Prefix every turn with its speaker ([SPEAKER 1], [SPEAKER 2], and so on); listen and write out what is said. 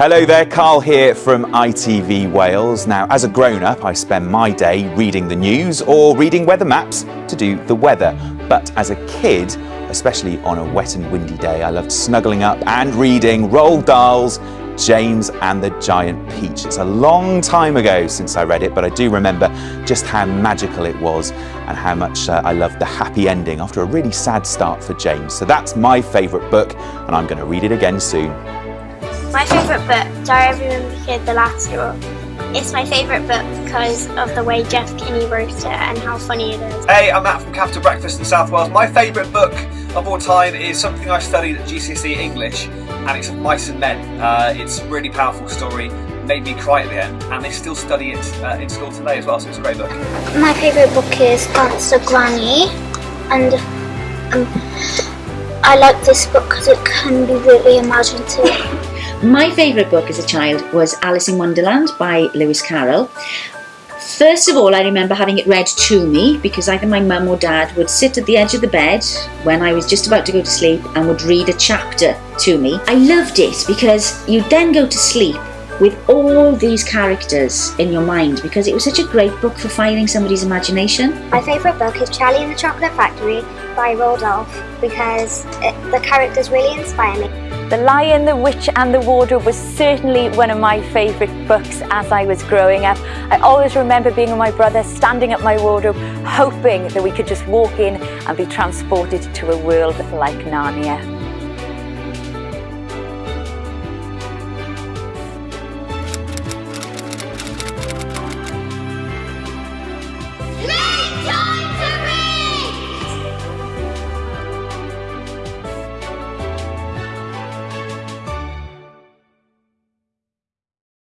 [SPEAKER 1] Hello there, Carl here from ITV Wales. Now, as a grown-up, I spend my day reading the news or reading weather maps to do the weather. But as a kid, especially on a wet and windy day, I loved snuggling up and reading Roald Dahl's James and the Giant Peach. It's a long time ago since I read it, but I do remember just how magical it was and how much uh, I loved the happy ending after a really sad start for James. So that's my favourite book, and I'm going to read it again soon.
[SPEAKER 2] My favourite book, Diary of a Wimpy Kid, The Last Straw. It's my favourite book because of the way Jeff Kinney wrote it and how funny it is.
[SPEAKER 3] Hey, I'm Matt from Capital Breakfast in South Wales. My favourite book of all time is something I studied at GCSE English and it's Mice and Men. Uh, it's a really powerful story, made me cry at the end and they still study it uh, in school today as well, so it's a great book.
[SPEAKER 2] My favourite book is Gangsta Granny and um, I like this book because it can be really imaginative.
[SPEAKER 4] My favourite book as a child was Alice in Wonderland by Lewis Carroll. First of all, I remember having it read to me because either my mum or dad would sit at the edge of the bed when I was just about to go to sleep and would read a chapter to me. I loved it because you'd then go to sleep with all these characters in your mind because it was such a great book for firing somebody's imagination.
[SPEAKER 2] My favourite book is Charlie and the Chocolate Factory by Roald Dahl because it, the characters really inspire me.
[SPEAKER 5] The Lion, the Witch and the Wardrobe was certainly one of my favourite books as I was growing up. I always remember being with my brother, standing at my wardrobe, hoping that we could just walk in and be transported to a world like Narnia.